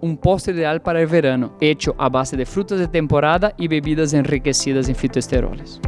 un postre ideal para el verano, hecho a base de frutas de temporada y bebidas enriquecidas en fitoesteroles.